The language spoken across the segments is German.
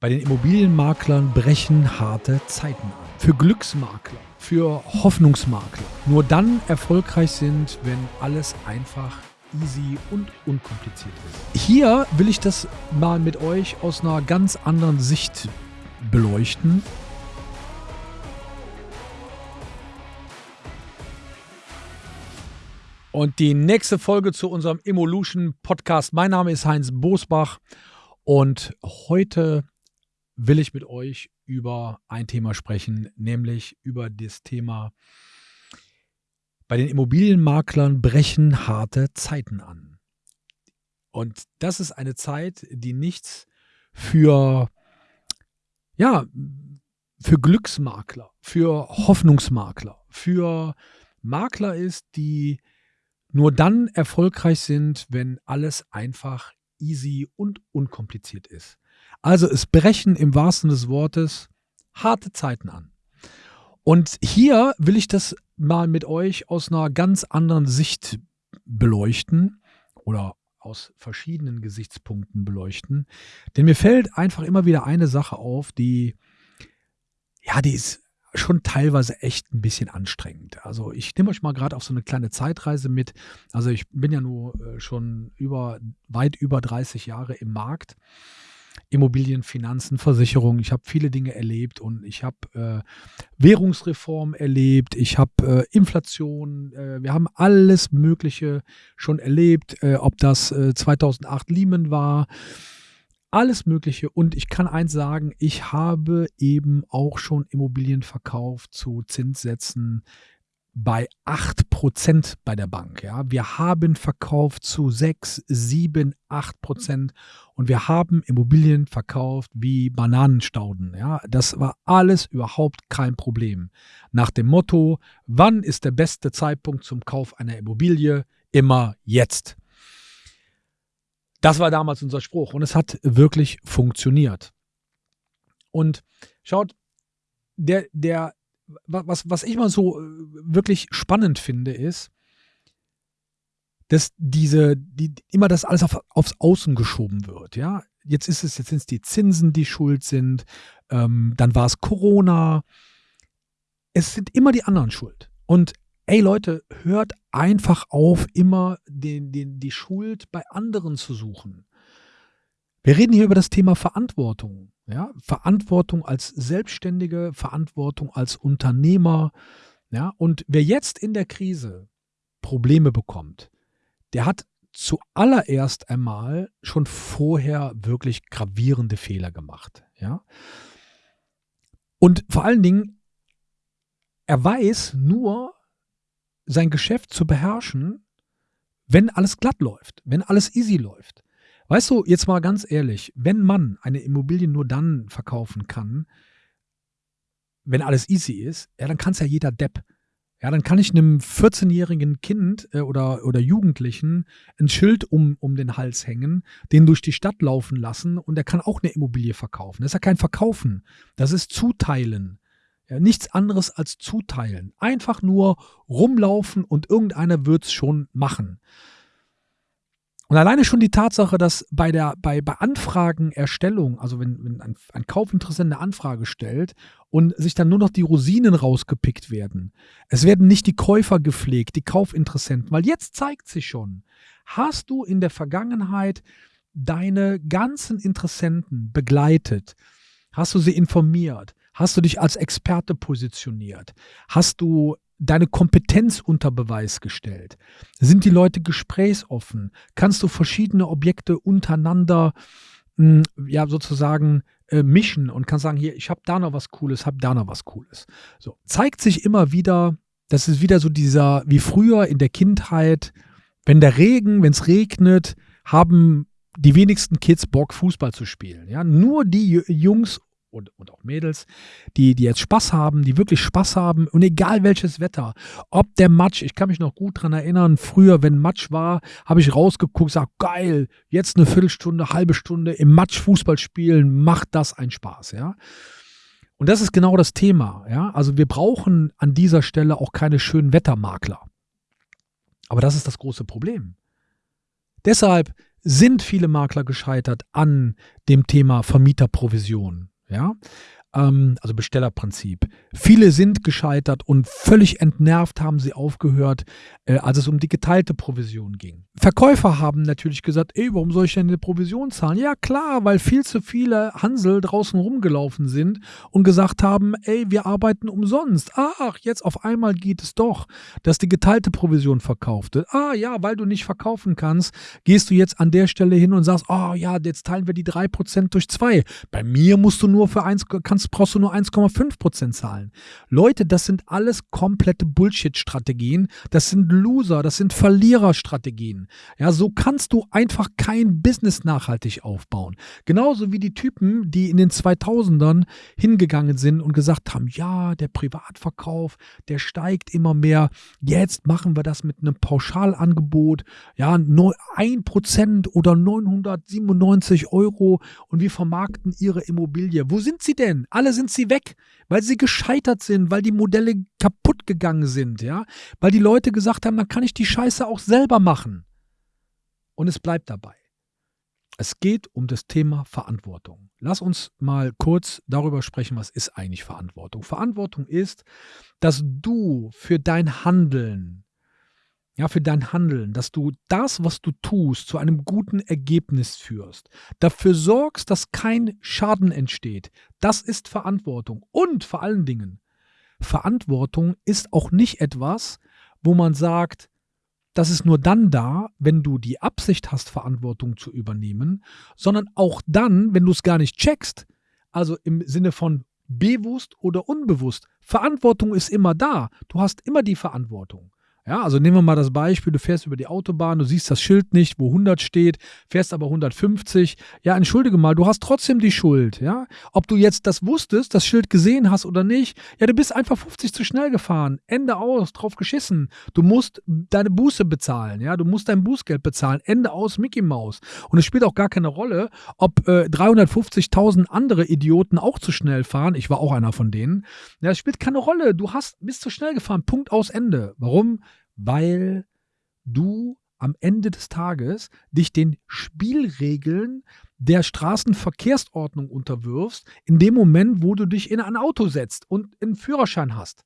Bei den Immobilienmaklern brechen harte Zeiten an. Für Glücksmakler, für Hoffnungsmakler. Nur dann erfolgreich sind, wenn alles einfach easy und unkompliziert ist. Hier will ich das mal mit euch aus einer ganz anderen Sicht beleuchten. Und die nächste Folge zu unserem Evolution Podcast. Mein Name ist Heinz Bosbach und heute will ich mit euch über ein Thema sprechen, nämlich über das Thema, bei den Immobilienmaklern brechen harte Zeiten an. Und das ist eine Zeit, die nichts für, ja, für Glücksmakler, für Hoffnungsmakler, für Makler ist, die nur dann erfolgreich sind, wenn alles einfach easy und unkompliziert ist. Also es brechen im wahrsten des Wortes harte Zeiten an. Und hier will ich das mal mit euch aus einer ganz anderen Sicht beleuchten oder aus verschiedenen Gesichtspunkten beleuchten. Denn mir fällt einfach immer wieder eine Sache auf, die, ja, die ist schon teilweise echt ein bisschen anstrengend. Also ich nehme euch mal gerade auf so eine kleine Zeitreise mit. Also ich bin ja nur äh, schon über weit über 30 Jahre im Markt Immobilien, Finanzen, Versicherungen. Ich habe viele Dinge erlebt und ich habe äh, Währungsreform erlebt, ich habe äh, Inflation, äh, wir haben alles Mögliche schon erlebt, äh, ob das 2008 äh, Lehman war, alles Mögliche. Und ich kann eins sagen, ich habe eben auch schon Immobilien verkauft zu Zinssätzen, bei 8% bei der Bank. Ja. Wir haben verkauft zu 6, 7, 8% und wir haben Immobilien verkauft wie Bananenstauden. Ja. Das war alles überhaupt kein Problem. Nach dem Motto, wann ist der beste Zeitpunkt zum Kauf einer Immobilie? Immer jetzt. Das war damals unser Spruch und es hat wirklich funktioniert. Und schaut, der, der was, was ich mal so äh, wirklich spannend finde, ist, dass diese, die, immer das alles auf, aufs Außen geschoben wird. Ja, jetzt ist es, jetzt sind es die Zinsen, die schuld sind, ähm, dann war es Corona. Es sind immer die anderen schuld. Und ey Leute, hört einfach auf, immer den, den, die Schuld bei anderen zu suchen. Wir reden hier über das Thema Verantwortung. Ja? Verantwortung als Selbstständige, Verantwortung als Unternehmer. Ja? Und wer jetzt in der Krise Probleme bekommt, der hat zuallererst einmal schon vorher wirklich gravierende Fehler gemacht. Ja? Und vor allen Dingen, er weiß nur, sein Geschäft zu beherrschen, wenn alles glatt läuft, wenn alles easy läuft. Weißt du, jetzt mal ganz ehrlich, wenn man eine Immobilie nur dann verkaufen kann, wenn alles easy ist, ja, dann kann es ja jeder Depp. Ja, dann kann ich einem 14-jährigen Kind äh, oder, oder Jugendlichen ein Schild um, um den Hals hängen, den durch die Stadt laufen lassen und der kann auch eine Immobilie verkaufen. Das ist ja kein Verkaufen, das ist Zuteilen. Ja, nichts anderes als Zuteilen. Einfach nur rumlaufen und irgendeiner wird es schon machen. Und alleine schon die Tatsache, dass bei der bei, bei Anfragenerstellung, also wenn, wenn ein, ein Kaufinteressent eine Anfrage stellt und sich dann nur noch die Rosinen rausgepickt werden, es werden nicht die Käufer gepflegt, die Kaufinteressenten, weil jetzt zeigt sich schon, hast du in der Vergangenheit deine ganzen Interessenten begleitet, hast du sie informiert, hast du dich als Experte positioniert, hast du deine Kompetenz unter Beweis gestellt? Sind die Leute gesprächsoffen? Kannst du verschiedene Objekte untereinander mh, hm, ja sozusagen äh, mischen und kannst sagen, hier, ich habe da noch was Cooles, habe da noch was Cooles. So zeigt sich immer wieder, das ist wieder so dieser wie früher in der Kindheit, wenn der Regen, wenn es regnet, haben die wenigsten Kids Bock Fußball zu spielen. Ja, nur die Jungs und, und auch Mädels, die, die jetzt Spaß haben, die wirklich Spaß haben und egal welches Wetter, ob der Matsch, ich kann mich noch gut daran erinnern, früher, wenn Matsch war, habe ich rausgeguckt, sag geil, jetzt eine Viertelstunde, halbe Stunde im Matsch Fußball spielen, macht das einen Spaß, ja. Und das ist genau das Thema, ja. Also wir brauchen an dieser Stelle auch keine schönen Wettermakler. Aber das ist das große Problem. Deshalb sind viele Makler gescheitert an dem Thema Vermieterprovision. Ja, ähm, also Bestellerprinzip. Viele sind gescheitert und völlig entnervt haben sie aufgehört, äh, als es um die geteilte Provision ging. Verkäufer haben natürlich gesagt, ey, warum soll ich denn eine Provision zahlen? Ja klar, weil viel zu viele Hansel draußen rumgelaufen sind und gesagt haben, ey, wir arbeiten umsonst. Ach, jetzt auf einmal geht es doch, dass die geteilte Provision verkauft wird. Ah ja, weil du nicht verkaufen kannst, gehst du jetzt an der Stelle hin und sagst, oh ja, jetzt teilen wir die 3% durch 2. Bei mir musst du nur für 1, kannst brauchst du nur 1,5% zahlen. Leute, das sind alles komplette Bullshit-Strategien. Das sind Loser, das sind Verliererstrategien. Ja, so kannst du einfach kein Business nachhaltig aufbauen. Genauso wie die Typen, die in den 2000ern hingegangen sind und gesagt haben, ja, der Privatverkauf, der steigt immer mehr. Jetzt machen wir das mit einem Pauschalangebot. Ja, 1% oder 997 Euro und wir vermarkten ihre Immobilie. Wo sind sie denn? Alle sind sie weg, weil sie gescheitert sind, weil die Modelle kaputt gegangen sind, ja, weil die Leute gesagt haben, dann kann ich die Scheiße auch selber machen. Und es bleibt dabei. Es geht um das Thema Verantwortung. Lass uns mal kurz darüber sprechen, was ist eigentlich Verantwortung. Verantwortung ist, dass du für dein Handeln ja, für dein Handeln, dass du das, was du tust, zu einem guten Ergebnis führst, dafür sorgst, dass kein Schaden entsteht. Das ist Verantwortung. Und vor allen Dingen, Verantwortung ist auch nicht etwas, wo man sagt, das ist nur dann da, wenn du die Absicht hast, Verantwortung zu übernehmen, sondern auch dann, wenn du es gar nicht checkst. Also im Sinne von bewusst oder unbewusst. Verantwortung ist immer da. Du hast immer die Verantwortung. Ja, also nehmen wir mal das Beispiel, du fährst über die Autobahn, du siehst das Schild nicht, wo 100 steht, fährst aber 150. Ja, entschuldige mal, du hast trotzdem die Schuld, ja? Ob du jetzt das wusstest, das Schild gesehen hast oder nicht, ja, du bist einfach 50 zu schnell gefahren. Ende aus, drauf geschissen. Du musst deine Buße bezahlen, ja? Du musst dein Bußgeld bezahlen. Ende aus, Mickey Mouse. Und es spielt auch gar keine Rolle, ob äh, 350.000 andere Idioten auch zu schnell fahren. Ich war auch einer von denen. Ja, es spielt keine Rolle. Du hast bist zu schnell gefahren. Punkt aus Ende. Warum? Weil du am Ende des Tages dich den Spielregeln der Straßenverkehrsordnung unterwirfst, in dem Moment, wo du dich in ein Auto setzt und einen Führerschein hast.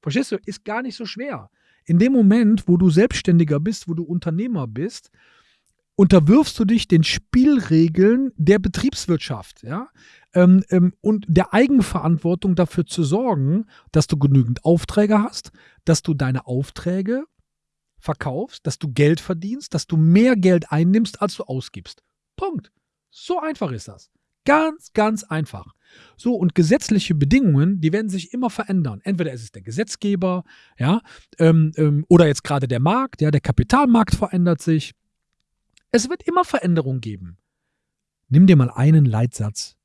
Verstehst du? Ist gar nicht so schwer. In dem Moment, wo du Selbstständiger bist, wo du Unternehmer bist, unterwirfst du dich den Spielregeln der Betriebswirtschaft, ja, ähm, ähm, und der Eigenverantwortung dafür zu sorgen, dass du genügend Aufträge hast, dass du deine Aufträge verkaufst, dass du Geld verdienst, dass du mehr Geld einnimmst, als du ausgibst. Punkt. So einfach ist das. Ganz, ganz einfach. So, und gesetzliche Bedingungen, die werden sich immer verändern. Entweder ist es der Gesetzgeber, ja, ähm, ähm, oder jetzt gerade der Markt, ja, der Kapitalmarkt verändert sich. Es wird immer Veränderungen geben. Nimm dir mal einen Leitsatz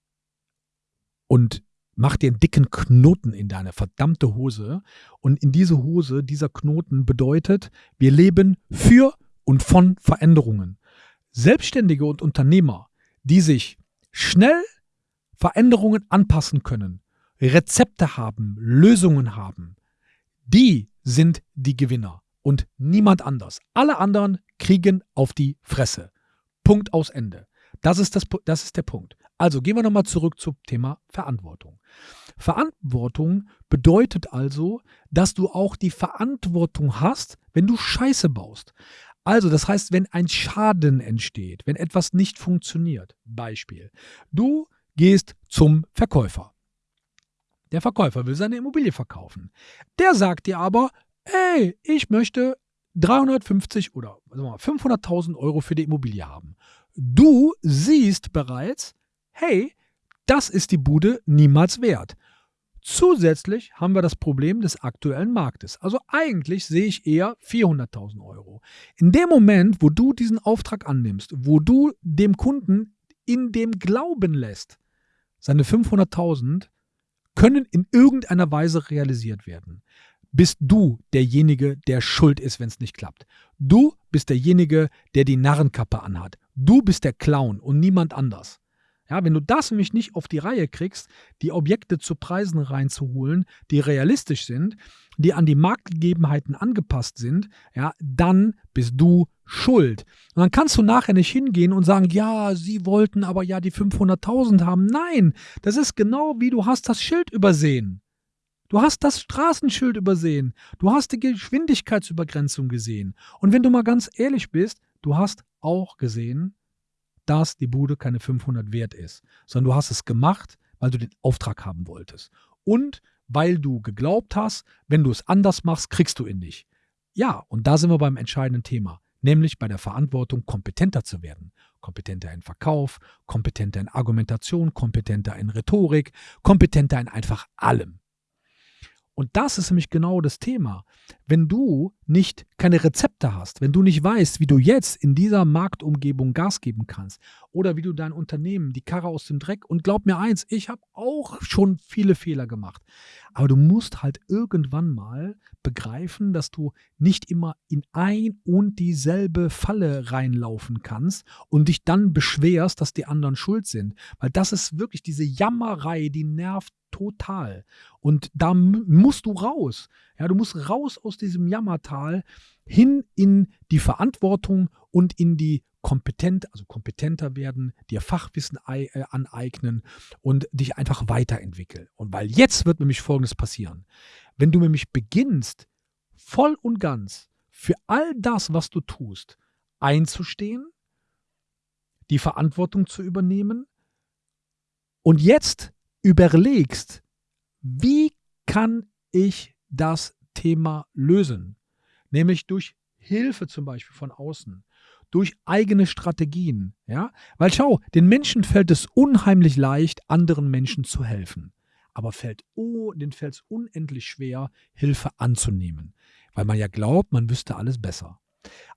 und mach dir einen dicken Knoten in deine verdammte Hose. Und in diese Hose, dieser Knoten bedeutet, wir leben für und von Veränderungen. Selbstständige und Unternehmer, die sich schnell Veränderungen anpassen können, Rezepte haben, Lösungen haben, die sind die Gewinner und niemand anders. Alle anderen kriegen auf die Fresse. Punkt aus Ende. Das ist, das, das ist der Punkt. Also gehen wir nochmal zurück zum Thema Verantwortung. Verantwortung bedeutet also, dass du auch die Verantwortung hast, wenn du Scheiße baust. Also, das heißt, wenn ein Schaden entsteht, wenn etwas nicht funktioniert. Beispiel. Du gehst zum Verkäufer. Der Verkäufer will seine Immobilie verkaufen. Der sagt dir aber, ey, ich möchte 350 oder 500.000 Euro für die Immobilie haben. Du siehst bereits, hey, das ist die Bude niemals wert. Zusätzlich haben wir das Problem des aktuellen Marktes. Also eigentlich sehe ich eher 400.000 Euro. In dem Moment, wo du diesen Auftrag annimmst, wo du dem Kunden in dem Glauben lässt, seine 500.000 können in irgendeiner Weise realisiert werden, bist du derjenige, der schuld ist, wenn es nicht klappt. Du bist derjenige, der die Narrenkappe anhat. Du bist der Clown und niemand anders. Ja, wenn du das nämlich nicht auf die Reihe kriegst, die Objekte zu Preisen reinzuholen, die realistisch sind, die an die Marktgegebenheiten angepasst sind, ja, dann bist du schuld. Und dann kannst du nachher nicht hingehen und sagen, ja, sie wollten aber ja die 500.000 haben. Nein, das ist genau wie du hast das Schild übersehen. Du hast das Straßenschild übersehen. Du hast die Geschwindigkeitsübergrenzung gesehen. Und wenn du mal ganz ehrlich bist, du hast auch gesehen, dass die Bude keine 500 wert ist, sondern du hast es gemacht, weil du den Auftrag haben wolltest. Und weil du geglaubt hast, wenn du es anders machst, kriegst du ihn nicht. Ja, und da sind wir beim entscheidenden Thema, nämlich bei der Verantwortung, kompetenter zu werden. Kompetenter in Verkauf, kompetenter in Argumentation, kompetenter in Rhetorik, kompetenter in einfach allem. Und das ist nämlich genau das Thema. Wenn du nicht keine Rezepte hast, wenn du nicht weißt, wie du jetzt in dieser Marktumgebung Gas geben kannst oder wie du dein Unternehmen die Karre aus dem Dreck und glaub mir eins, ich habe auch schon viele Fehler gemacht, aber du musst halt irgendwann mal begreifen, dass du nicht immer in ein und dieselbe Falle reinlaufen kannst und dich dann beschwerst, dass die anderen schuld sind, weil das ist wirklich diese Jammerei, die nervt total. Und da musst du raus. Ja, du musst raus aus diesem Jammertal hin in die Verantwortung und in die kompetent, also kompetenter werden, dir Fachwissen äh, aneignen und dich einfach weiterentwickeln. Und weil jetzt wird nämlich Folgendes passieren. Wenn du nämlich beginnst, voll und ganz für all das, was du tust, einzustehen, die Verantwortung zu übernehmen und jetzt überlegst, wie kann ich das Thema lösen? Nämlich durch Hilfe zum Beispiel von außen, durch eigene Strategien. Ja? Weil schau, den Menschen fällt es unheimlich leicht, anderen Menschen zu helfen. Aber fällt, oh, denen fällt es unendlich schwer, Hilfe anzunehmen. Weil man ja glaubt, man wüsste alles besser.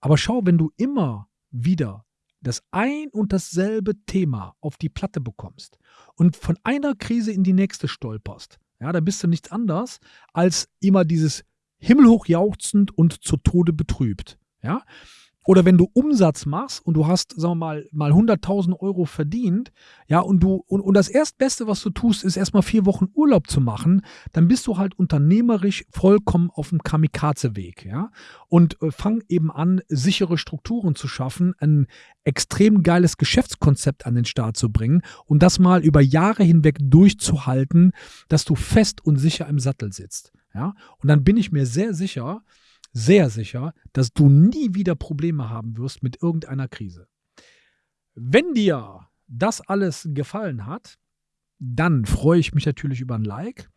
Aber schau, wenn du immer wieder das ein und dasselbe Thema auf die Platte bekommst und von einer Krise in die nächste stolperst, ja, dann bist du nichts anderes als immer dieses himmelhoch jauchzend und zu Tode betrübt. Ja, oder wenn du Umsatz machst und du hast, sagen wir mal, mal 100.000 Euro verdient, ja, und du, und, und das Erstbeste, was du tust, ist erstmal vier Wochen Urlaub zu machen, dann bist du halt unternehmerisch vollkommen auf dem Kamikaze-Weg, ja. Und äh, fang eben an, sichere Strukturen zu schaffen, ein extrem geiles Geschäftskonzept an den Start zu bringen und das mal über Jahre hinweg durchzuhalten, dass du fest und sicher im Sattel sitzt, ja. Und dann bin ich mir sehr sicher, sehr sicher, dass du nie wieder Probleme haben wirst mit irgendeiner Krise. Wenn dir das alles gefallen hat, dann freue ich mich natürlich über ein Like.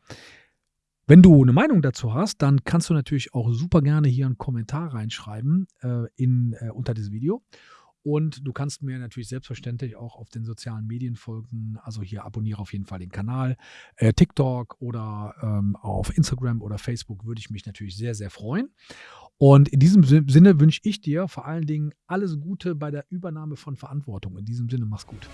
Wenn du eine Meinung dazu hast, dann kannst du natürlich auch super gerne hier einen Kommentar reinschreiben äh, in, äh, unter diesem Video. Und du kannst mir natürlich selbstverständlich auch auf den sozialen Medien folgen. Also hier abonniere auf jeden Fall den Kanal. Äh, TikTok oder ähm, auf Instagram oder Facebook würde ich mich natürlich sehr, sehr freuen. Und in diesem Sinne wünsche ich dir vor allen Dingen alles Gute bei der Übernahme von Verantwortung. In diesem Sinne, mach's gut.